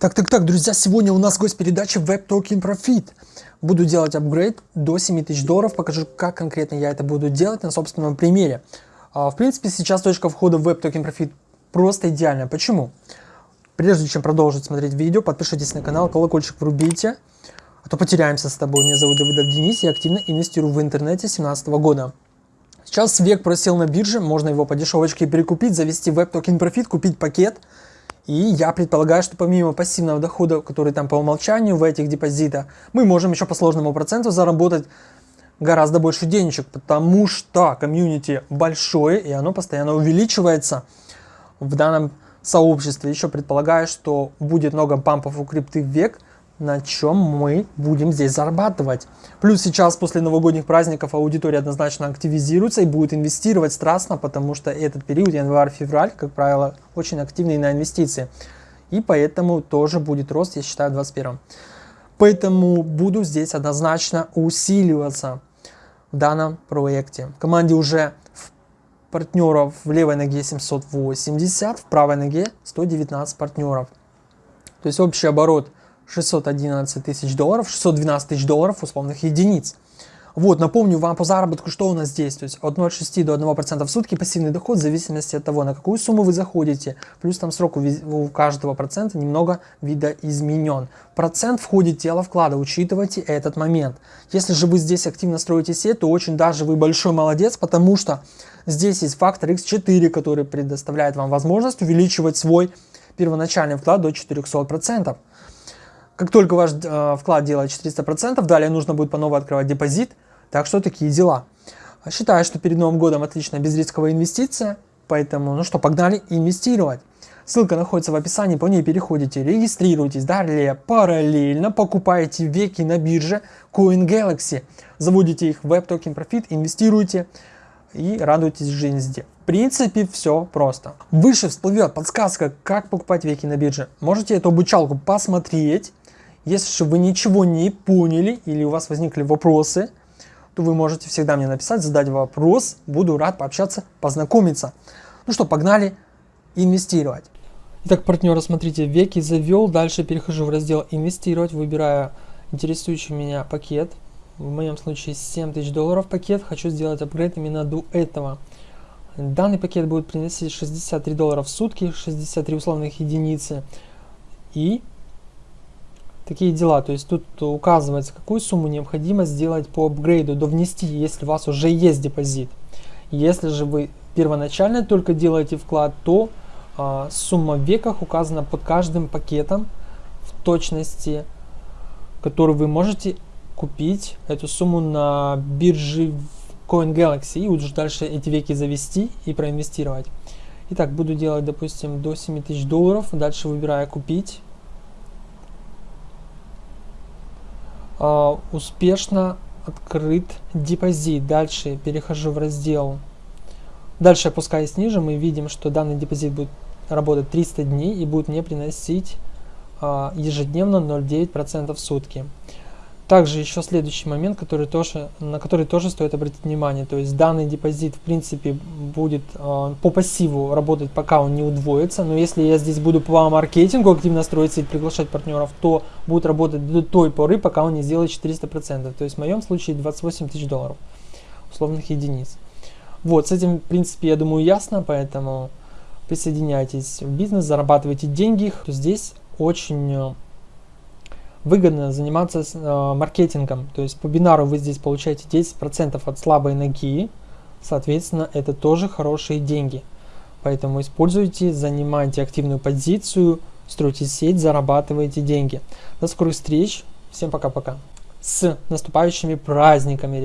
Так, так, так, друзья, сегодня у нас гость передачи Web Token Profit. Буду делать апгрейд до 7000 долларов, покажу, как конкретно я это буду делать на собственном примере. А, в принципе, сейчас точка входа в Web Token Profit просто идеальная. Почему? Прежде чем продолжить смотреть видео, подпишитесь на канал, колокольчик врубите, а то потеряемся с тобой. Меня зовут Давидов Денис, я активно инвестирую в интернете с 2017 года. Сейчас век просел на бирже, можно его по дешевочке перекупить, завести Web Token Profit, купить пакет – и я предполагаю, что помимо пассивного дохода, который там по умолчанию в этих депозитах, мы можем еще по сложному проценту заработать гораздо больше денежек, потому что комьюнити большое и оно постоянно увеличивается в данном сообществе. Еще предполагаю, что будет много пампов у крипты век – на чем мы будем здесь зарабатывать. Плюс сейчас после новогодних праздников аудитория однозначно активизируется и будет инвестировать страстно, потому что этот период, январь-февраль, как правило, очень активный на инвестиции. И поэтому тоже будет рост, я считаю, в 2021. Поэтому буду здесь однозначно усиливаться в данном проекте. В команде уже партнеров в левой ноге 780, в правой ноге 119 партнеров. То есть общий оборот 611 тысяч долларов, 612 тысяч долларов условных единиц. Вот, напомню вам по заработку, что у нас здесь. То есть от 0,6 до 1% в сутки пассивный доход в зависимости от того, на какую сумму вы заходите. Плюс там срок у каждого процента немного видоизменен. Процент входит тело вклада, учитывайте этот момент. Если же вы здесь активно строите сеть, то очень даже вы большой молодец, потому что здесь есть фактор X4, который предоставляет вам возможность увеличивать свой первоначальный вклад до 400%. Как только ваш э, вклад делает 400%, далее нужно будет по новой открывать депозит. Так что такие дела. Считаю, что перед Новым годом отличная безрисковая инвестиция. Поэтому, ну что, погнали инвестировать. Ссылка находится в описании, по ней переходите, регистрируйтесь. Далее параллельно покупаете веки на бирже CoinGalaxy. Заводите их в Token Profit, инвестируйте и радуйтесь жизни. В принципе, все просто. Выше всплывет подсказка, как покупать веки на бирже. Можете эту обучалку посмотреть. Если же вы ничего не поняли или у вас возникли вопросы, то вы можете всегда мне написать, задать вопрос. Буду рад пообщаться, познакомиться. Ну что, погнали инвестировать. Итак, партнера, смотрите, веки завел. Дальше перехожу в раздел инвестировать, выбираю интересующий меня пакет. В моем случае 7000 долларов пакет. Хочу сделать апгрейд именно до этого. Данный пакет будет приносить 63 доллара в сутки, 63 условных единицы. И такие дела. То есть тут указывается, какую сумму необходимо сделать по апгрейду, довнести, если у вас уже есть депозит. Если же вы первоначально только делаете вклад, то а, сумма в веках указана под каждым пакетом в точности, который вы можете купить эту сумму на бирже Coin Galaxy и уже дальше эти веки завести и проинвестировать. Итак, буду делать, допустим, до 7000 долларов. Дальше выбираю купить. Uh, успешно открыт депозит. Дальше перехожу в раздел. Дальше опускаясь ниже, мы видим, что данный депозит будет работать 300 дней и будет мне приносить uh, ежедневно 0,9% в сутки. Также еще следующий момент, который тоже, на который тоже стоит обратить внимание. То есть данный депозит в принципе будет э, по пассиву работать, пока он не удвоится. Но если я здесь буду по маркетингу активно строиться и приглашать партнеров, то будет работать до той поры, пока он не сделает 400%. То есть в моем случае 28 тысяч долларов условных единиц. Вот, с этим в принципе я думаю ясно, поэтому присоединяйтесь в бизнес, зарабатывайте деньги. Здесь очень э, выгодно заниматься э, маркетингом. То есть по бинару вы здесь получаете 10% от слабой ноги, соответственно, это тоже хорошие деньги. Поэтому используйте, занимайте активную позицию, стройте сеть, зарабатывайте деньги. До скорых встреч, всем пока-пока. С наступающими праздниками!